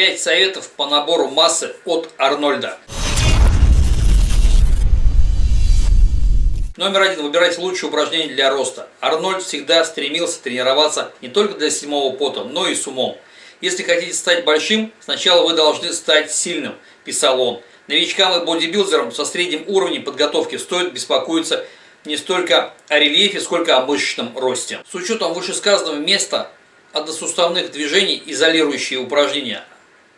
5 советов по набору массы от Арнольда. Номер один. Выбирайте лучшие упражнения для роста. Арнольд всегда стремился тренироваться не только для седьмого пота, но и с умом. Если хотите стать большим, сначала вы должны стать сильным, писал он. Новичкам и бодибилдерам со средним уровнем подготовки стоит беспокоиться не столько о рельефе, сколько о мышечном росте. С учетом вышесказанного места односуставных движений изолирующие упражнения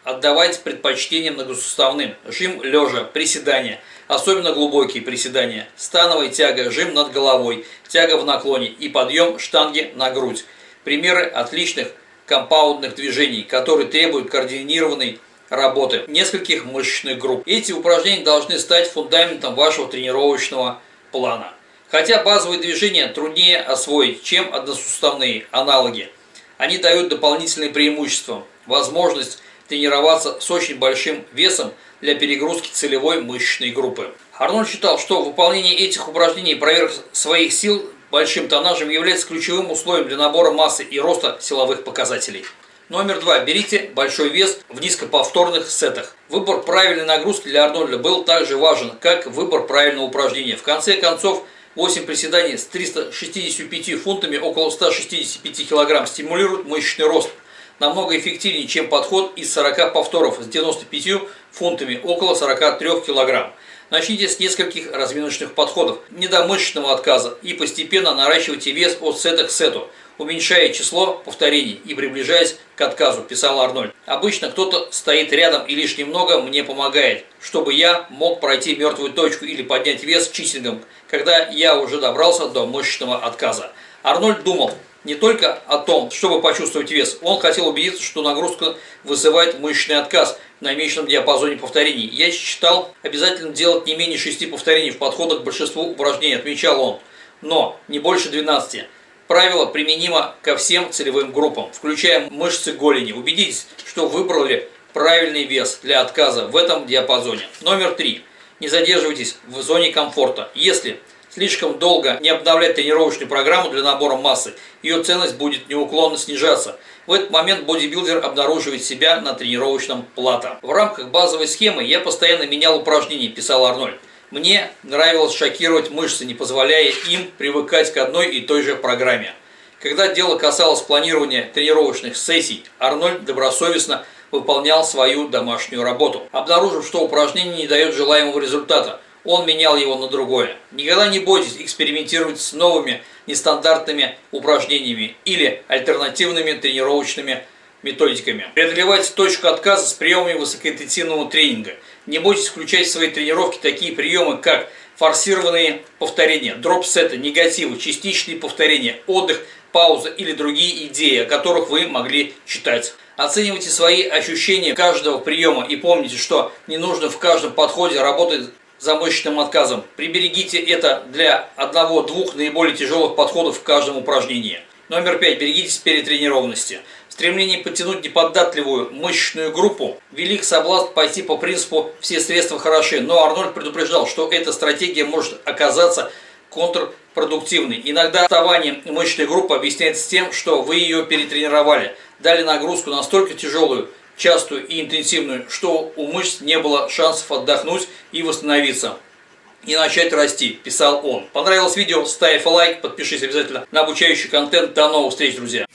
отдавайте предпочтение многосуставным. Жим лежа, приседания, особенно глубокие приседания, становая тяга, жим над головой, тяга в наклоне и подъем штанги на грудь. Примеры отличных компаундных движений, которые требуют координированной работы нескольких мышечных групп. Эти упражнения должны стать фундаментом вашего тренировочного плана. Хотя базовые движения труднее освоить, чем односуставные аналоги. Они дают дополнительные преимущества. Возможность тренироваться с очень большим весом для перегрузки целевой мышечной группы. Арнольд считал, что выполнение этих упражнений и своих сил большим тоннажем является ключевым условием для набора массы и роста силовых показателей. Номер два. Берите большой вес в низкоповторных сетах. Выбор правильной нагрузки для Арнольда был также важен, как выбор правильного упражнения. В конце концов, 8 приседаний с 365 фунтами, около 165 кг, стимулируют мышечный рост. Намного эффективнее, чем подход из 40 повторов с 95 фунтами, около 43 кг. Начните с нескольких разминочных подходов, не до мышечного отказа, и постепенно наращивайте вес от сета к сету, уменьшая число повторений и приближаясь к отказу, писал Арнольд. Обычно кто-то стоит рядом и лишь немного мне помогает, чтобы я мог пройти мертвую точку или поднять вес чистингом, когда я уже добрался до мышечного отказа. Арнольд думал, не только о том, чтобы почувствовать вес, он хотел убедиться, что нагрузка вызывает мышечный отказ в намеченном диапазоне повторений. Я считал обязательно делать не менее 6 повторений в подходах к большинству упражнений, отмечал он, но не больше 12. Правило применимо ко всем целевым группам, включая мышцы голени. Убедитесь, что выбрали правильный вес для отказа в этом диапазоне. Номер три. Не задерживайтесь в зоне комфорта. Если слишком долго не обновлять тренировочную программу для набора массы, ее ценность будет неуклонно снижаться. В этот момент бодибилдер обнаруживает себя на тренировочном плато. В рамках базовой схемы я постоянно менял упражнения, писал Арнольд. Мне нравилось шокировать мышцы, не позволяя им привыкать к одной и той же программе. Когда дело касалось планирования тренировочных сессий, Арнольд добросовестно выполнял свою домашнюю работу. Обнаружив, что упражнение не дает желаемого результата, он менял его на другое. Никогда не бойтесь экспериментировать с новыми нестандартными упражнениями или альтернативными тренировочными методиками. Преодолевайте точку отказа с приемами высокоинтенсивного тренинга. Не бойтесь включать в свои тренировки такие приемы, как форсированные повторения, дроп-сеты, негативы, частичные повторения, отдых, пауза или другие идеи, о которых вы могли читать. Оценивайте свои ощущения каждого приема и помните, что не нужно в каждом подходе работать за мышечным отказом. Приберегите это для одного-двух наиболее тяжелых подходов в каждом упражнении. Номер пять. Берегитесь перетренированности. Стремление подтянуть неподатливую мышечную группу велик соблазн пойти по принципу «все средства хороши», но Арнольд предупреждал, что эта стратегия может оказаться контрпродуктивной. Иногда отставание мышечной группы объясняется тем, что вы ее перетренировали, дали нагрузку настолько тяжелую, частую и интенсивную, что у мышц не было шансов отдохнуть и восстановиться и начать расти, писал он. Понравилось видео? Ставь лайк, подпишись обязательно на обучающий контент. До новых встреч, друзья!